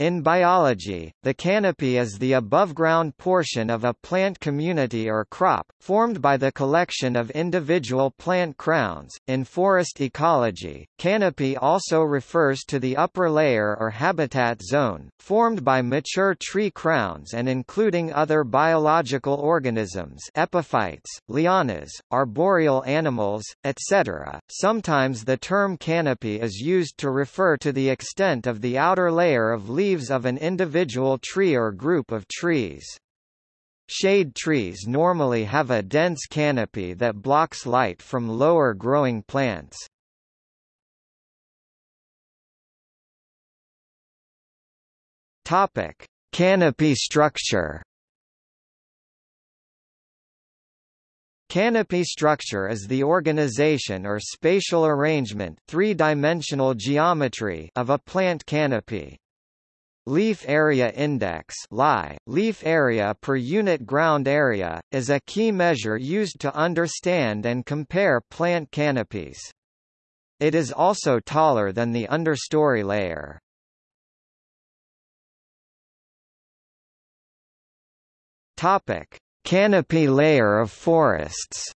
In biology, the canopy is the above-ground portion of a plant community or crop, formed by the collection of individual plant crowns. In forest ecology, canopy also refers to the upper layer or habitat zone, formed by mature tree crowns and including other biological organisms epiphytes, lianas, arboreal animals, etc. Sometimes the term canopy is used to refer to the extent of the outer layer of leaves leaves of an individual tree or group of trees. Shade trees normally have a dense canopy that blocks light from lower growing plants. Topic: Canopy structure. Canopy structure is the organization or spatial arrangement three-dimensional geometry of a plant canopy. Leaf Area Index leaf area per unit ground area, is a key measure used to understand and compare plant canopies. It is also taller than the understory layer. Topic: Canopy layer of forests.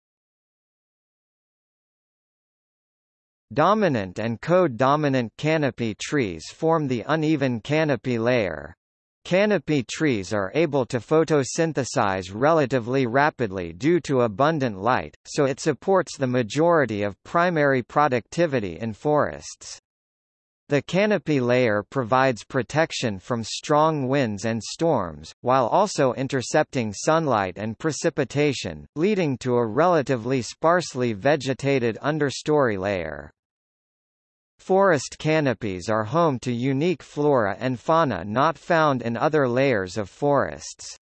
Dominant and co-dominant canopy trees form the uneven canopy layer. Canopy trees are able to photosynthesize relatively rapidly due to abundant light, so it supports the majority of primary productivity in forests. The canopy layer provides protection from strong winds and storms, while also intercepting sunlight and precipitation, leading to a relatively sparsely vegetated understory layer. Forest canopies are home to unique flora and fauna not found in other layers of forests.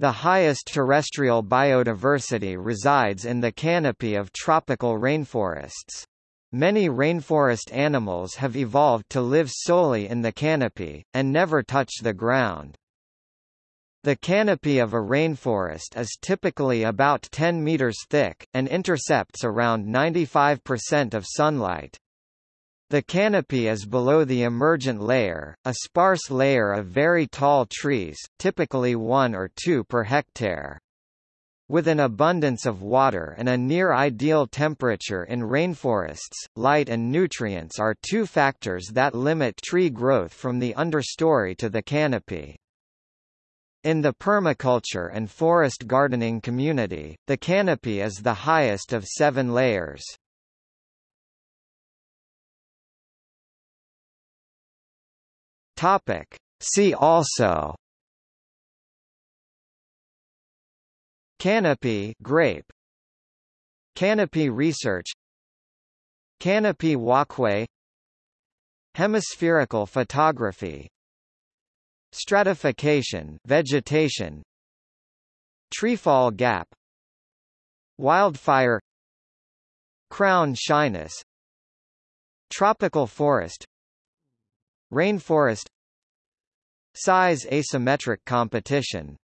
The highest terrestrial biodiversity resides in the canopy of tropical rainforests. Many rainforest animals have evolved to live solely in the canopy, and never touch the ground. The canopy of a rainforest is typically about 10 meters thick, and intercepts around 95% of sunlight. The canopy is below the emergent layer, a sparse layer of very tall trees, typically one or two per hectare. With an abundance of water and a near-ideal temperature in rainforests, light and nutrients are two factors that limit tree growth from the understory to the canopy. In the permaculture and forest gardening community, the canopy is the highest of seven layers. Topic. See also. Canopy grape. Canopy research. Canopy walkway. Hemispherical photography. Stratification vegetation. Treefall gap. Wildfire. Crown shyness. Tropical forest Rainforest. Size asymmetric competition